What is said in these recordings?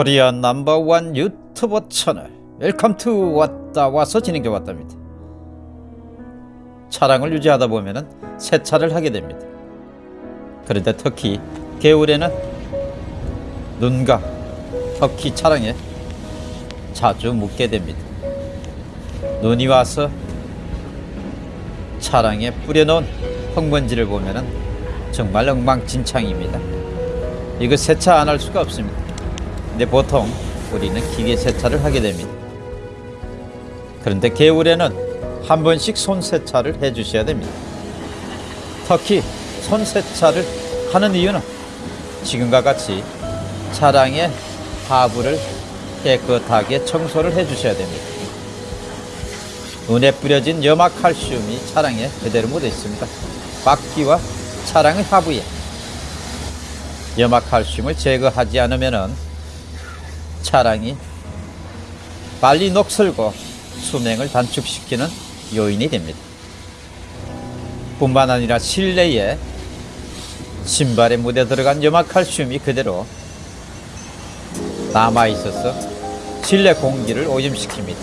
Korea number one 유튜버 채널 welcome to 왔다 와서 진행해 왔답니다. 차량을 유지하다 보면은 세차를 하게 됩니다. 그런데 특히 겨울에는 눈과 터키 차량에 자주 묻게 됩니다. 눈이 와서 차량에 뿌려놓은 흙먼지를 보면은 정말 엉망진창입니다. 이거 세차 안 할 수가 없습니다. 근데 보통 우리는 기계 세차를 하게 됩니다. 그런데 겨울에는 한 번씩 손 세차를 해 주셔야 됩니다. 특히 손 세차를 하는 이유는 지금과 같이 차량의 하부를 깨끗하게 청소를 해 주셔야 됩니다. 눈에 뿌려진 염화칼슘이 차량에 그대로 묻어 있습니다. 바퀴와 차량의 하부에 염화칼슘을 제거하지 않으면 차량이 빨리 녹슬고 수명을 단축시키는 요인이 됩니다. 뿐만 아니라 실내에 신발에 묻어 들어간 염화칼슘이 그대로 남아 있어서 실내 공기를 오염시킵니다.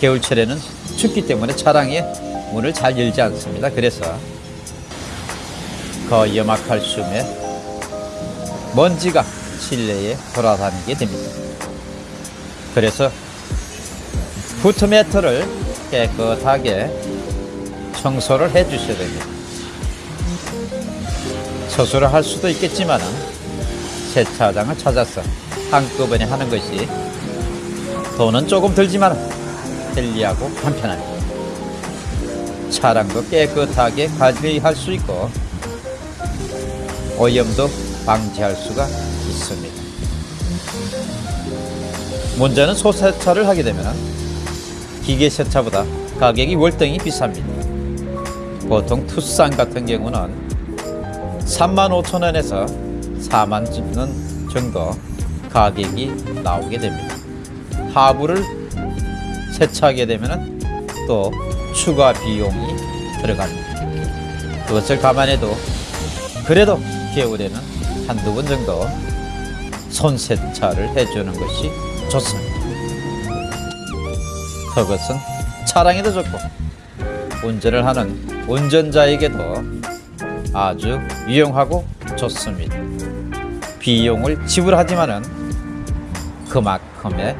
겨울철에는 춥기 때문에 차량의 문을 잘 열지 않습니다. 그래서 그 염화칼슘에 먼지가 실내에 돌아다니게 됩니다. 그래서 후트매트를 깨끗하게 청소를 해 주셔야 됩니다. 처수를 할 수도 있겠지만 세차장을 찾아서 한꺼번에 하는 것이 돈은 조금 들지만 편리하고 간편합니다. 차량도 깨끗하게 관리할 수 있고 오염도 방지할 수가 있습니다. 문제는 소세차를 하게 되면 기계 세차보다 가격이 월등히 비쌉니다. 보통 투싼 같은 경우는 3만 5천 원에서 4만 원 정도 가격이 나오게 됩니다. 하부를 세차하게 되면 또 추가 비용이 들어갑니다. 그것을 감안해도 그래도 겨울에는 한두 번 정도 손 세차를 해주는 것이 좋습니다. 그것은 차량에도 좋고 운전을 하는 운전자에게도 아주 유용하고 좋습니다. 비용을 지불하지만 은 그만큼의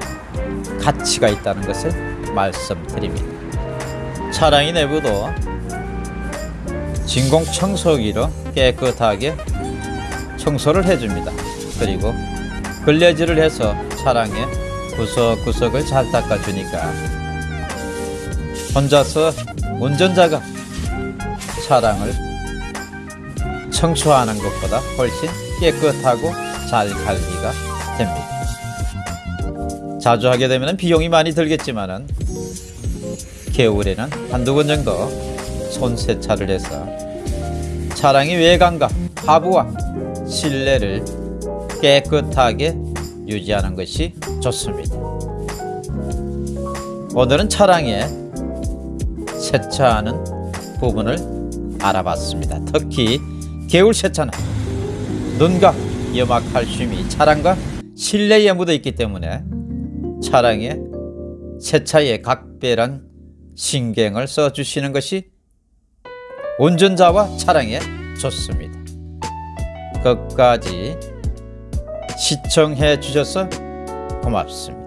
가치가 있다는 것을 말씀드립니다. 차량의 내부도 진공 청소기로 깨끗하게 청소를 해줍니다. 그리고 걸레질을 해서 차량의 구석구석을 잘 닦아주니까 혼자서 운전자가 차량을 청소하는 것보다 훨씬 깨끗하고 잘 관리가 됩니다. 자주 하게 되면 비용이 많이 들겠지만 은 겨울에는 한두 번 정도 손 세차를 해서 차량의 외관과 하부와 실내를 깨끗하게 유지하는 것이 좋습니다. 오늘은 차량에 세차하는 부분을 알아봤습니다. 특히 겨울 세차는 눈과 염화칼슘이 차량과 실내에 묻어 있기 때문에 차량의 세차에 각별한 신경을 써주시는 것이 운전자와 차량에 좋습니다. 끝까지 시청해 주셔서 고맙습니다.